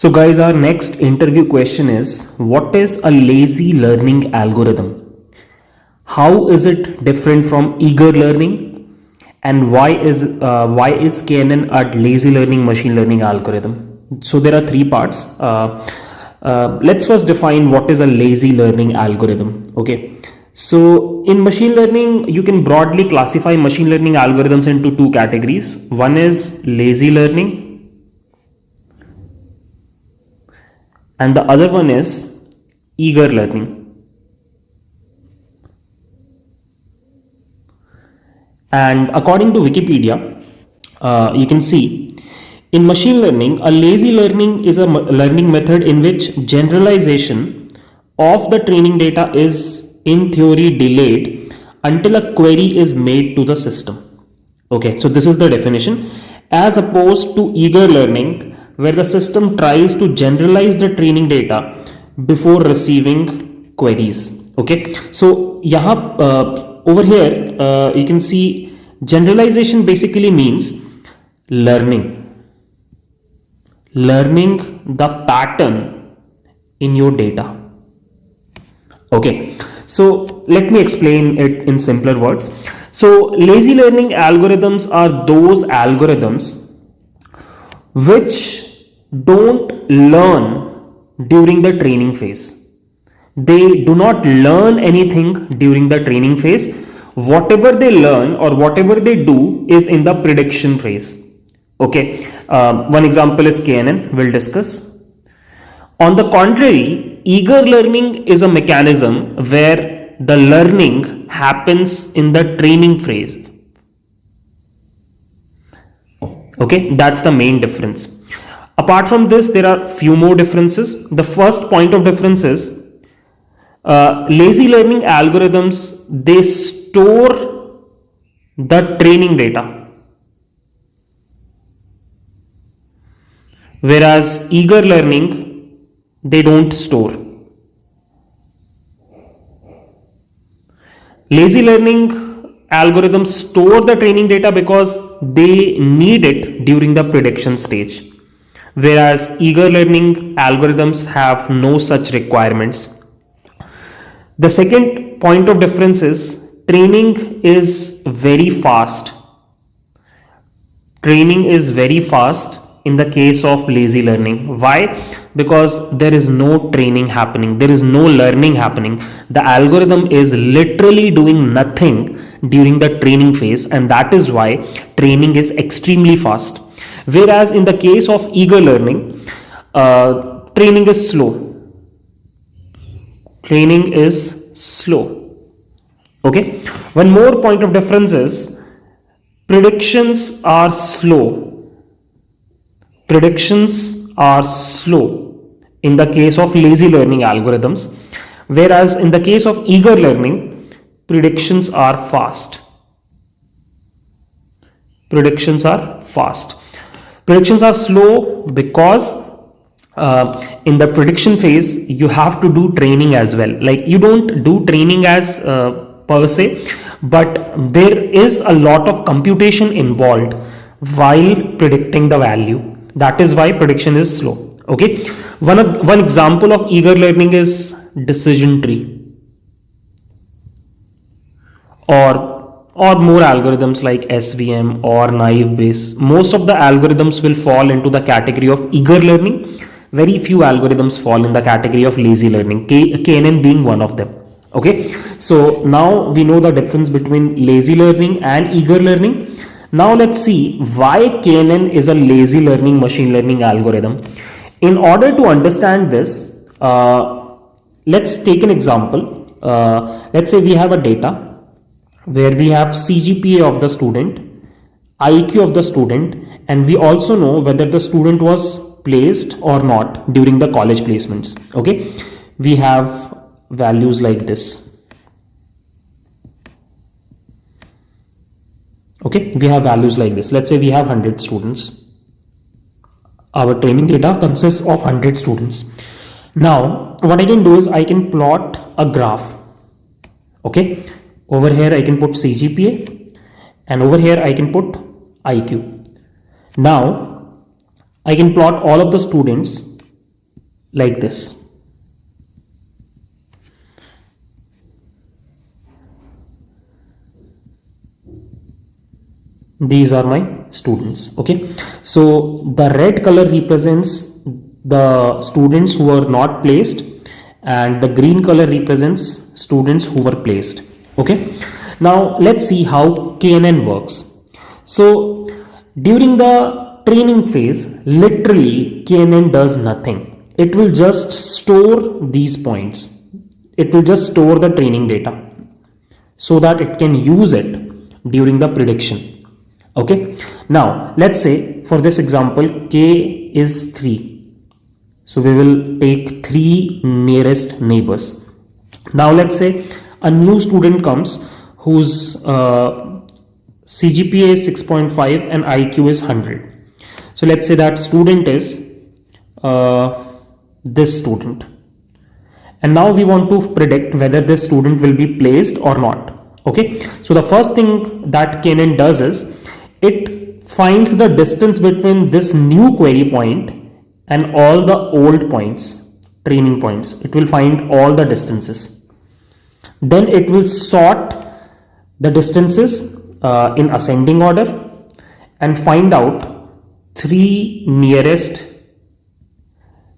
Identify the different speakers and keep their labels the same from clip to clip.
Speaker 1: So guys, our next interview question is, what is a lazy learning algorithm? How is it different from eager learning? And why is, uh, why is KNN a lazy learning machine learning algorithm? So there are three parts. Uh, uh, let's first define what is a lazy learning algorithm. Okay. So in machine learning, you can broadly classify machine learning algorithms into two categories. One is lazy learning and the other one is eager learning. And according to Wikipedia, uh, you can see in machine learning, a lazy learning is a learning method in which generalization of the training data is in theory delayed until a query is made to the system. Okay, so this is the definition as opposed to eager learning where the system tries to generalize the training data before receiving queries. Okay? So yaha uh, over here uh, you can see generalization basically means learning. Learning the pattern in your data. Okay? So let me explain it in simpler words. So lazy learning algorithms are those algorithms which don't learn during the training phase. They do not learn anything during the training phase. Whatever they learn or whatever they do is in the prediction phase. Okay, uh, one example is KNN, we'll discuss. On the contrary, eager learning is a mechanism where the learning happens in the training phase. Okay, that's the main difference. Apart from this, there are few more differences. The first point of difference is uh, lazy learning algorithms, they store the training data. Whereas eager learning, they don't store. Lazy learning algorithms store the training data because they need it during the prediction stage whereas eager learning algorithms have no such requirements. The second point of difference is training is very fast. Training is very fast in the case of lazy learning. Why? Because there is no training happening. There is no learning happening. The algorithm is literally doing nothing during the training phase and that is why training is extremely fast Whereas in the case of eager learning, uh, training is slow. Training is slow. Okay. One more point of difference is predictions are slow. Predictions are slow in the case of lazy learning algorithms. Whereas in the case of eager learning, predictions are fast. Predictions are fast. Predictions are slow because uh, in the prediction phase, you have to do training as well. Like you don't do training as uh, per se, but there is a lot of computation involved while predicting the value. That is why prediction is slow. Okay. One, of, one example of eager learning is decision tree or or more algorithms like SVM or naive Bayes. Most of the algorithms will fall into the category of eager learning. Very few algorithms fall in the category of lazy learning, K KNN being one of them. Okay, so now we know the difference between lazy learning and eager learning. Now let's see why KNN is a lazy learning machine learning algorithm. In order to understand this, uh, let's take an example. Uh, let's say we have a data where we have CGPA of the student, IQ of the student, and we also know whether the student was placed or not during the college placements. Okay, we have values like this. Okay, we have values like this. Let's say we have 100 students. Our training data consists of 100 students. Now, what I can do is I can plot a graph. Okay, over here I can put CGPA and over here I can put IQ. Now I can plot all of the students like this. These are my students okay? So the red color represents the students who are not placed and the green color represents students who were placed okay? Now let's see how knn works. So during the training phase literally knn does nothing. It will just store these points. It will just store the training data so that it can use it during the prediction. Okay? Now let's say for this example k is 3 so we will take three nearest neighbors. Now let's say a new student comes whose uh, CGPA is 6.5 and IQ is 100 so let's say that student is uh, this student and now we want to predict whether this student will be placed or not okay so the first thing that knn does is it finds the distance between this new query point and all the old points, training points. It will find all the distances. Then it will sort the distances uh, in ascending order and find out three nearest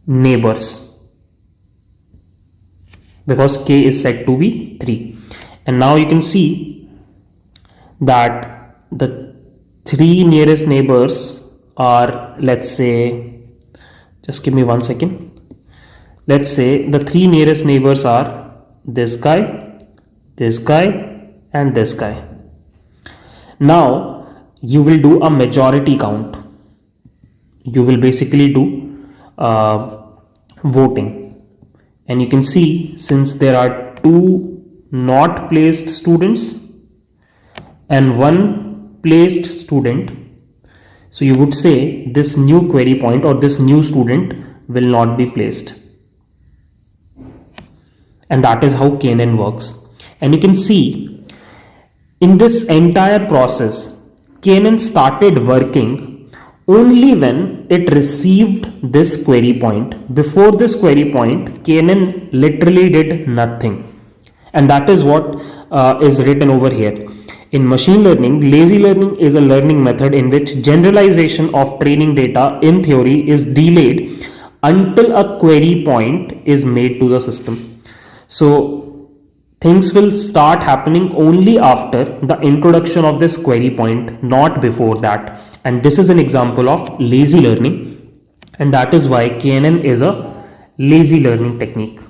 Speaker 1: neighbors. Because k is said to be 3 and now you can see that the three nearest neighbors are let's say just give me one second. Let's say the three nearest neighbors are this guy this guy and this guy now you will do a majority count. You will basically do uh, voting. And you can see since there are two not placed students and one placed student so you would say this new query point or this new student will not be placed and that is how knn works. And you can see in this entire process knn started working only when it received this query point. Before this query point knn literally did nothing. And that is what uh, is written over here. In machine learning, lazy learning is a learning method in which generalization of training data in theory is delayed until a query point is made to the system. So things will start happening only after the introduction of this query point, not before that. And this is an example of lazy learning. And that is why KNN is a lazy learning technique.